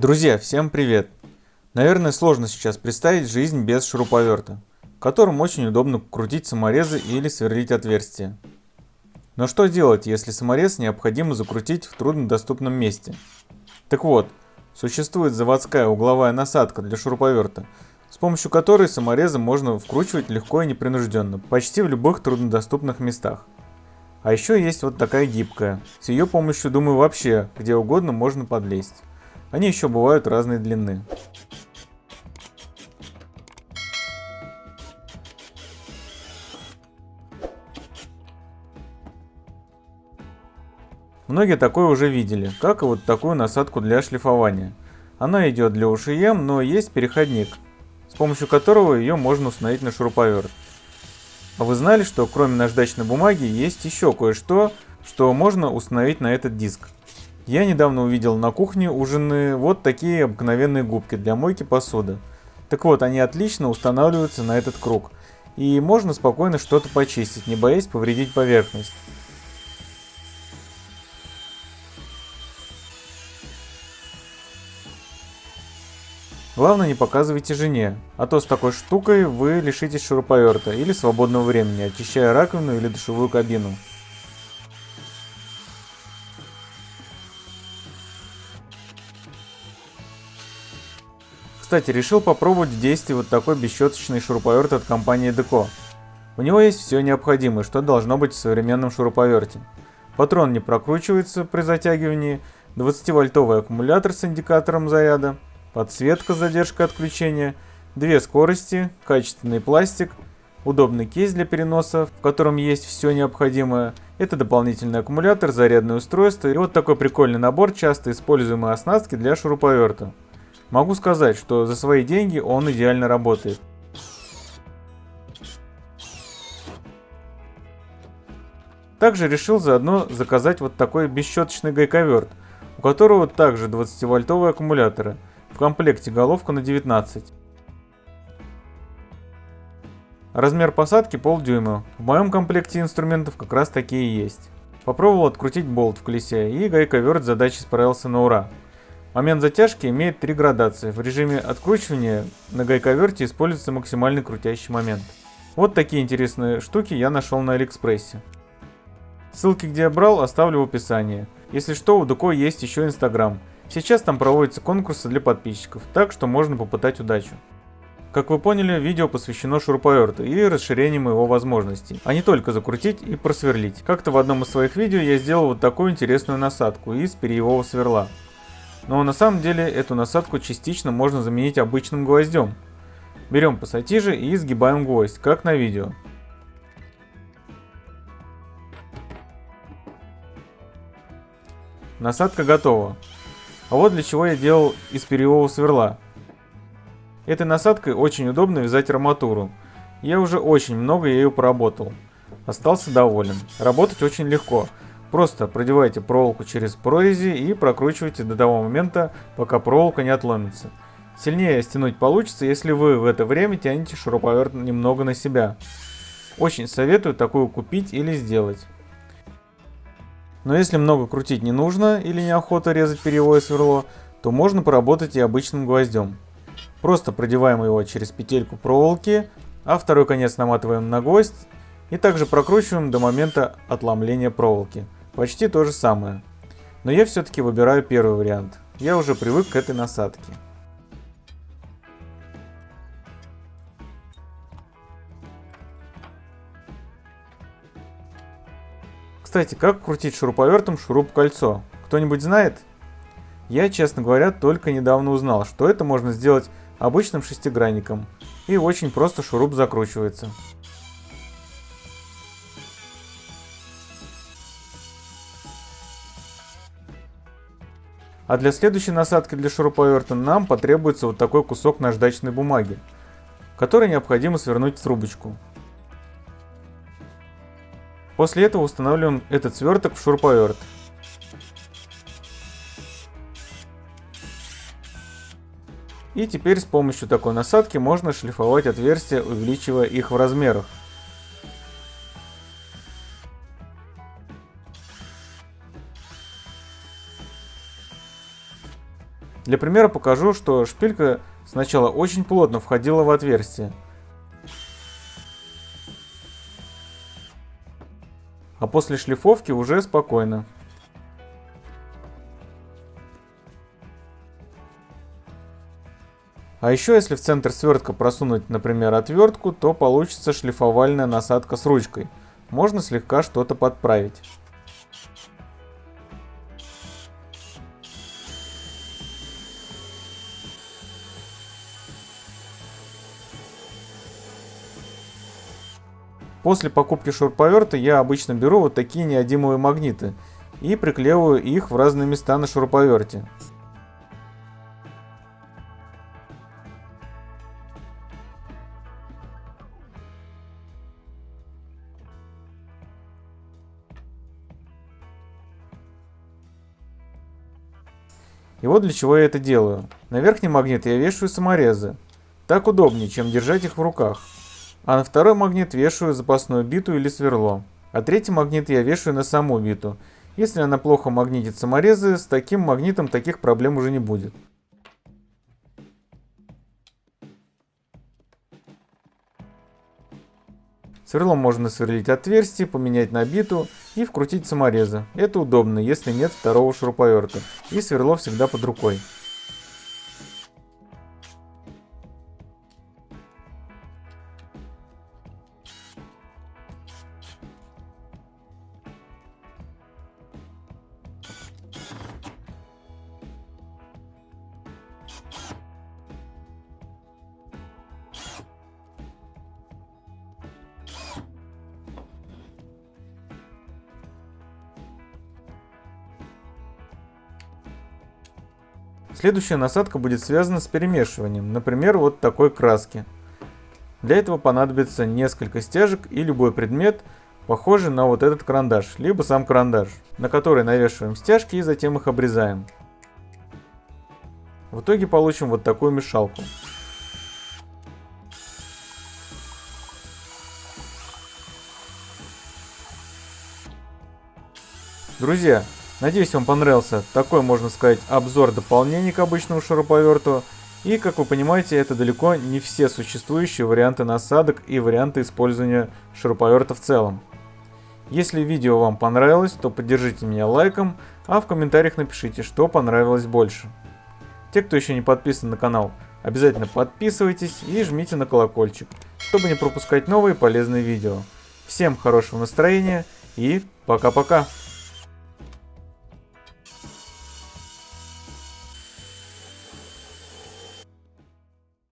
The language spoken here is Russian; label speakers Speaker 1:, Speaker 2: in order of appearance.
Speaker 1: Друзья, всем привет! Наверное, сложно сейчас представить жизнь без шуруповерта, которым очень удобно крутить саморезы или сверлить отверстия. Но что делать, если саморез необходимо закрутить в труднодоступном месте? Так вот, существует заводская угловая насадка для шуруповерта, с помощью которой саморезы можно вкручивать легко и непринужденно, почти в любых труднодоступных местах. А еще есть вот такая гибкая. С ее помощью, думаю, вообще где угодно можно подлезть. Они еще бывают разной длины. Многие такое уже видели, как и вот такую насадку для шлифования. Она идет для ушием, но есть переходник, с помощью которого ее можно установить на шуруповерт. А вы знали, что кроме наждачной бумаги есть еще кое-что, что можно установить на этот диск? Я недавно увидел на кухне у жены вот такие обыкновенные губки для мойки посуды. Так вот, они отлично устанавливаются на этот круг. И можно спокойно что-то почистить, не боясь повредить поверхность. Главное не показывайте жене, а то с такой штукой вы лишитесь шуруповерта или свободного времени, очищая раковину или душевую кабину. Кстати, решил попробовать в действии вот такой бесщеточный шуруповерт от компании Deco. У него есть все необходимое, что должно быть в современном шуруповерте. Патрон не прокручивается при затягивании, 20-вольтовый аккумулятор с индикатором заряда, подсветка с задержкой отключения, две скорости, качественный пластик, удобный кейс для переноса, в котором есть все необходимое, это дополнительный аккумулятор, зарядное устройство и вот такой прикольный набор часто используемой оснастки для шуруповерта. Могу сказать, что за свои деньги он идеально работает. Также решил заодно заказать вот такой бесщеточный гайковерт, у которого также 20-вольтовые аккумуляторы. В комплекте головка на 19. Размер посадки полдюйма. В моем комплекте инструментов как раз такие есть. Попробовал открутить болт в колесе и гайковерт задачи справился на ура. Момент затяжки имеет три градации. В режиме откручивания на гайковерте используется максимальный крутящий момент. Вот такие интересные штуки я нашел на Алиэкспрессе. Ссылки, где я брал, оставлю в описании. Если что, у Дуко есть еще Инстаграм. Сейчас там проводятся конкурсы для подписчиков, так что можно попытать удачу. Как вы поняли, видео посвящено шуруповерту и расширению его возможностей, а не только закрутить и просверлить. Как-то в одном из своих видео я сделал вот такую интересную насадку из перьевого сверла. Но на самом деле эту насадку частично можно заменить обычным гвоздем. Берем пассатижи и сгибаем гвоздь, как на видео. Насадка готова. А вот для чего я делал из перьевого сверла. Этой насадкой очень удобно вязать арматуру. Я уже очень много ею поработал. Остался доволен. Работать очень легко. Просто продевайте проволоку через прорези и прокручивайте до того момента, пока проволока не отломится. Сильнее стянуть получится, если вы в это время тянете шуруповерт немного на себя. Очень советую такую купить или сделать. Но если много крутить не нужно или неохота резать перьевое сверло, то можно поработать и обычным гвоздем. Просто продеваем его через петельку проволоки, а второй конец наматываем на гвоздь и также прокручиваем до момента отломления проволоки. Почти то же самое. Но я все-таки выбираю первый вариант. Я уже привык к этой насадке. Кстати, как крутить шуруповертом шуруп-кольцо? Кто-нибудь знает? Я, честно говоря, только недавно узнал, что это можно сделать обычным шестигранником. И очень просто шуруп закручивается. А для следующей насадки для шуруповерта нам потребуется вот такой кусок наждачной бумаги, который необходимо свернуть в трубочку. После этого устанавливаем этот сверток в шуруповерт. И теперь с помощью такой насадки можно шлифовать отверстия, увеличивая их в размерах. Для примера покажу, что шпилька сначала очень плотно входила в отверстие. А после шлифовки уже спокойно. А еще если в центр свертка просунуть, например, отвертку, то получится шлифовальная насадка с ручкой. Можно слегка что-то подправить. После покупки шуруповерта я обычно беру вот такие неодимовые магниты и приклеиваю их в разные места на шуруповерте. И вот для чего я это делаю. На верхний магнит я вешаю саморезы. Так удобнее, чем держать их в руках. А на второй магнит вешаю запасную биту или сверло. А третий магнит я вешаю на саму биту. Если она плохо магнитит саморезы, с таким магнитом таких проблем уже не будет. Сверлом можно сверлить отверстие, поменять на биту и вкрутить саморезы. Это удобно, если нет второго шуруповерта. И сверло всегда под рукой. Следующая насадка будет связана с перемешиванием, например, вот такой краски. Для этого понадобится несколько стяжек и любой предмет, похожий на вот этот карандаш, либо сам карандаш, на который навешиваем стяжки и затем их обрезаем. В итоге получим вот такую мешалку. Друзья, Надеюсь, вам понравился такой, можно сказать, обзор дополнений к обычному шуруповерту. И, как вы понимаете, это далеко не все существующие варианты насадок и варианты использования шуруповерта в целом. Если видео вам понравилось, то поддержите меня лайком, а в комментариях напишите, что понравилось больше. Те, кто еще не подписан на канал, обязательно подписывайтесь и жмите на колокольчик, чтобы не пропускать новые полезные видео. Всем хорошего настроения и пока-пока!